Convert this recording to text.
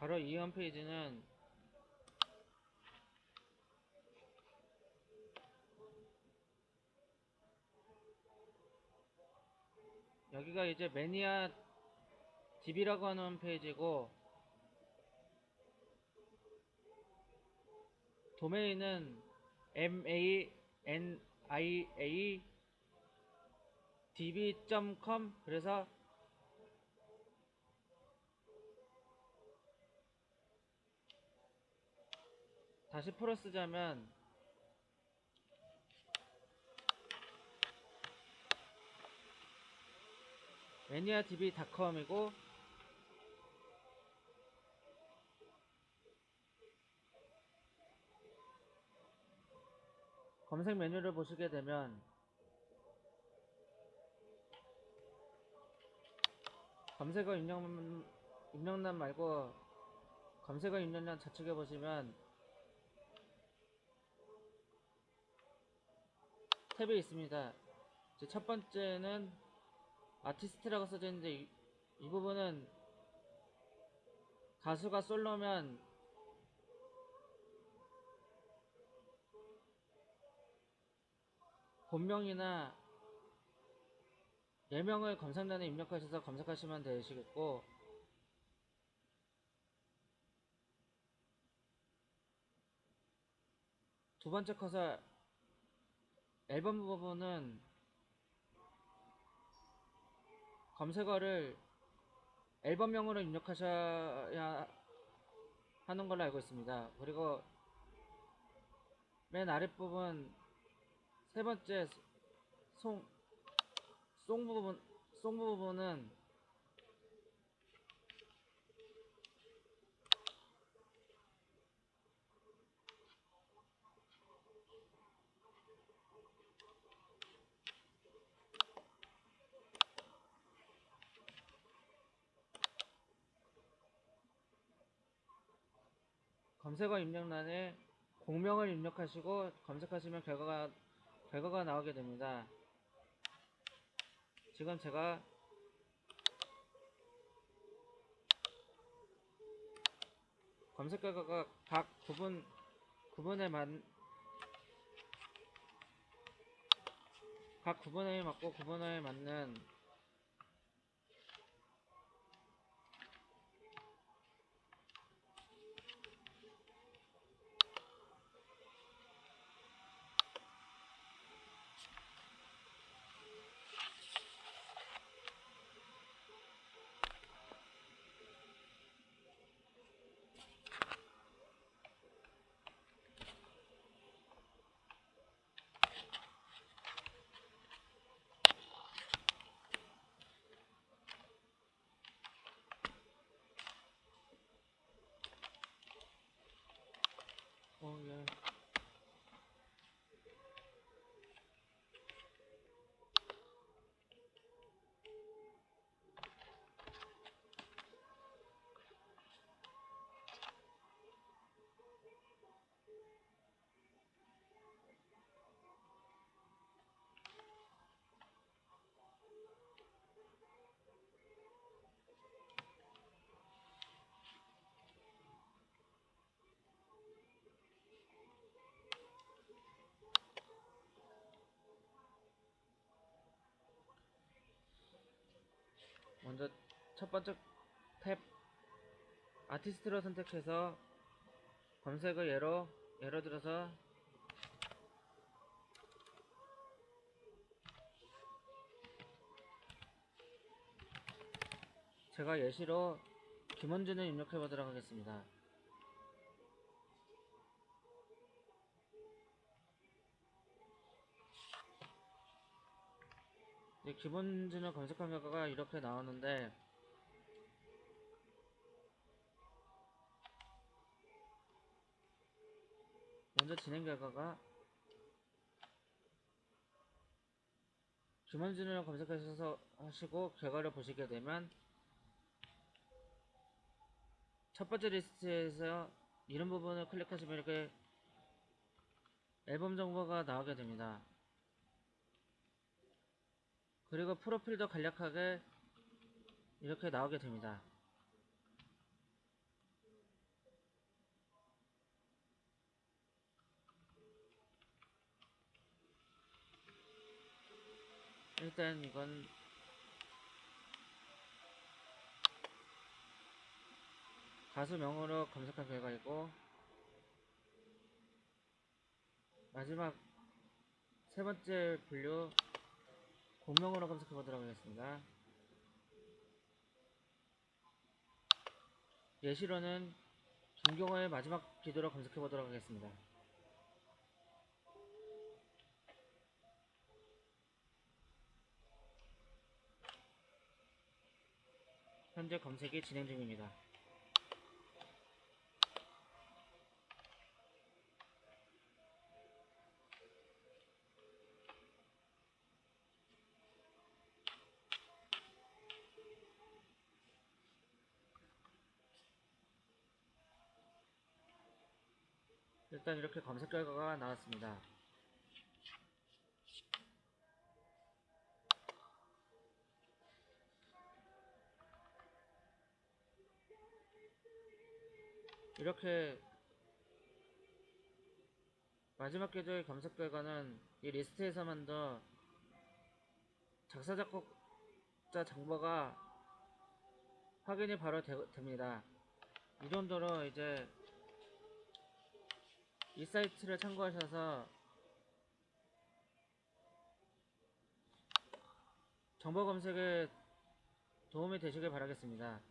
바로 이 홈페이지는 여기가 이제 매니아 DB라고 하는 홈페이지고 도메인은 mania db.com 그래서 다시 풀어 쓰자면 매니아DB.com이고 검색 메뉴를 보시게 되면 검색어 입력, 입력란 말고 검색어 입력란 좌측에 보시면 탭이 있습니다. 첫 번째는 아티스트라고 써져 있는데 이, 이 부분은 가수가 솔로면 본명이나 예명을 검색란에 입력하셔서 검색하시면 되시겠고 두 번째 커서 앨범 부분은 검색어를 앨범명으로 입력하셔야 하는 걸로 알고 있습니다. 그리고 맨 아랫부분 세 번째 송, 송 부분, 송 부분은 검색어 입력란에 공명을 입력하시고 검색하시면 결과가 결과가 나오게 됩니다. 지금 제가 검색 결과가 각 구분 구분에 맞, 각 구분에 맞고 구분에 맞는 먼저 첫 번째 탭 아티스트로 선택해서 검색을 예로 예를 들어서 제가 예시로 김원준을 입력해 보도록 하겠습니다. 기본진을 검색한 결과가 이렇게 나오는데 먼저 진행 결과가 김원진을 검색하셔서 하시고 결과를 보시게 되면 첫 번째 리스트에서 이런 부분을 클릭하시면 이렇게 앨범 정보가 나오게 됩니다. 그리고 프로필도 간략하게 이렇게 나오게 됩니다. 일단 이건 가수명으로 검색한 결과이고 마지막 세 번째 분류 본명으로 검색해 보도록 하겠습니다. 예시로는 김경호의 마지막 기도로 검색해 보도록 하겠습니다. 현재 검색이 진행 중입니다. 일단 이렇게 검색 결과가 나왔습니다. 이렇게 마지막 계좌의 검색 결과는 이 리스트에서만 더 작사 작곡자 정보가 확인이 바로 되, 됩니다. 이 정도로 이제 이 사이트를 참고하셔서 정보 검색에 도움이 되시길 바라겠습니다.